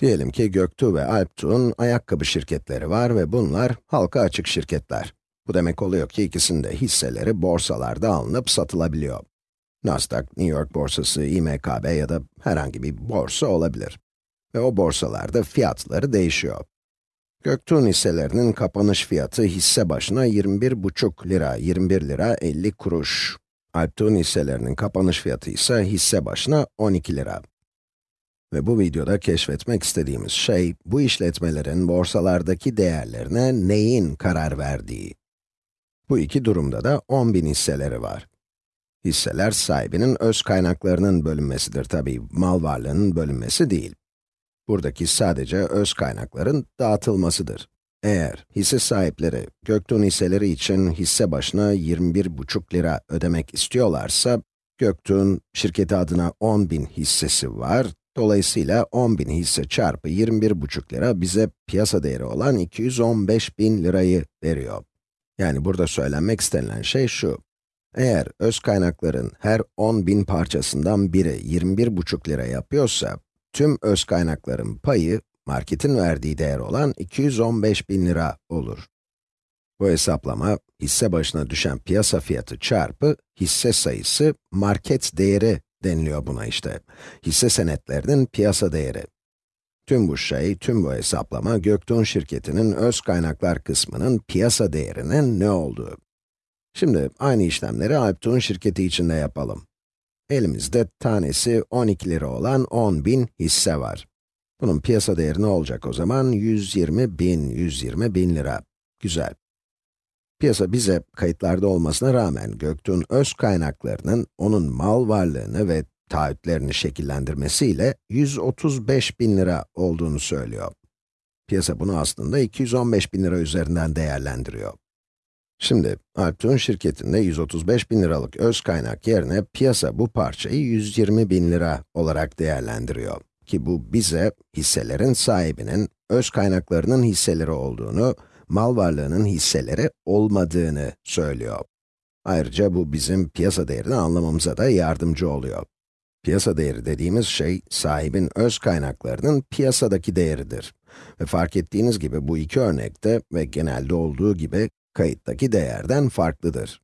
Diyelim ki Göktuğ ve Alptuğ'un ayakkabı şirketleri var ve bunlar halka açık şirketler. Bu demek oluyor ki ikisinde hisseleri borsalarda alınıp satılabiliyor. Nasdaq, New York borsası, İMKB ya da herhangi bir borsa olabilir. Ve o borsalarda fiyatları değişiyor. Göktuğ'un hisselerinin kapanış fiyatı hisse başına 21,5 lira, 21 lira 50 kuruş. Alptuğ'un hisselerinin kapanış fiyatı ise hisse başına 12 lira. Ve bu videoda keşfetmek istediğimiz şey, bu işletmelerin borsalardaki değerlerine neyin karar verdiği. Bu iki durumda da 10.000 hisseleri var. Hisseler sahibinin öz kaynaklarının bölünmesidir tabi, mal varlığının bölünmesi değil. Buradaki sadece öz kaynakların dağıtılmasıdır. Eğer hisse sahipleri Göktuğ'un hisseleri için hisse başına 21,5 lira ödemek istiyorlarsa, Göktuğ'un şirketi adına 10.000 hissesi var, dolayısıyla 10.000 hisse çarpı 21,5 lira bize piyasa değeri olan 215.000 lirayı veriyor. Yani burada söylenmek istenilen şey şu, eğer öz kaynakların her 10.000 parçasından biri 21,5 lira yapıyorsa, tüm öz kaynakların payı, marketin verdiği değer olan 215 bin lira olur. Bu hesaplama, hisse başına düşen piyasa fiyatı çarpı hisse sayısı, market değeri deniliyor buna işte. Hisse senetlerinin piyasa değeri. Tüm bu şey, tüm bu hesaplama, Göktuğ şirketinin öz kaynaklar kısmının piyasa değerinin ne olduğu. Şimdi aynı işlemleri Alptuğ'un şirketi için de yapalım. Elimizde tanesi 12 lira olan 10.000 hisse var. Bunun piyasa değeri ne olacak o zaman? 120 bin, 120 bin lira. Güzel. Piyasa bize kayıtlarda olmasına rağmen Göktuğ'un öz kaynaklarının onun mal varlığını ve taahhütlerini şekillendirmesiyle 135 bin lira olduğunu söylüyor. Piyasa bunu aslında 215 bin lira üzerinden değerlendiriyor. Şimdi, Alptuğ'un şirketinde 135 bin liralık öz kaynak yerine piyasa bu parçayı 120 bin lira olarak değerlendiriyor. Ki bu bize hisselerin sahibinin öz kaynaklarının hisseleri olduğunu, mal varlığının hisseleri olmadığını söylüyor. Ayrıca bu bizim piyasa değerini anlamamıza da yardımcı oluyor. Piyasa değeri dediğimiz şey, sahibin öz kaynaklarının piyasadaki değeridir. Ve fark ettiğiniz gibi bu iki örnekte ve genelde olduğu gibi kayıttaki değerden farklıdır.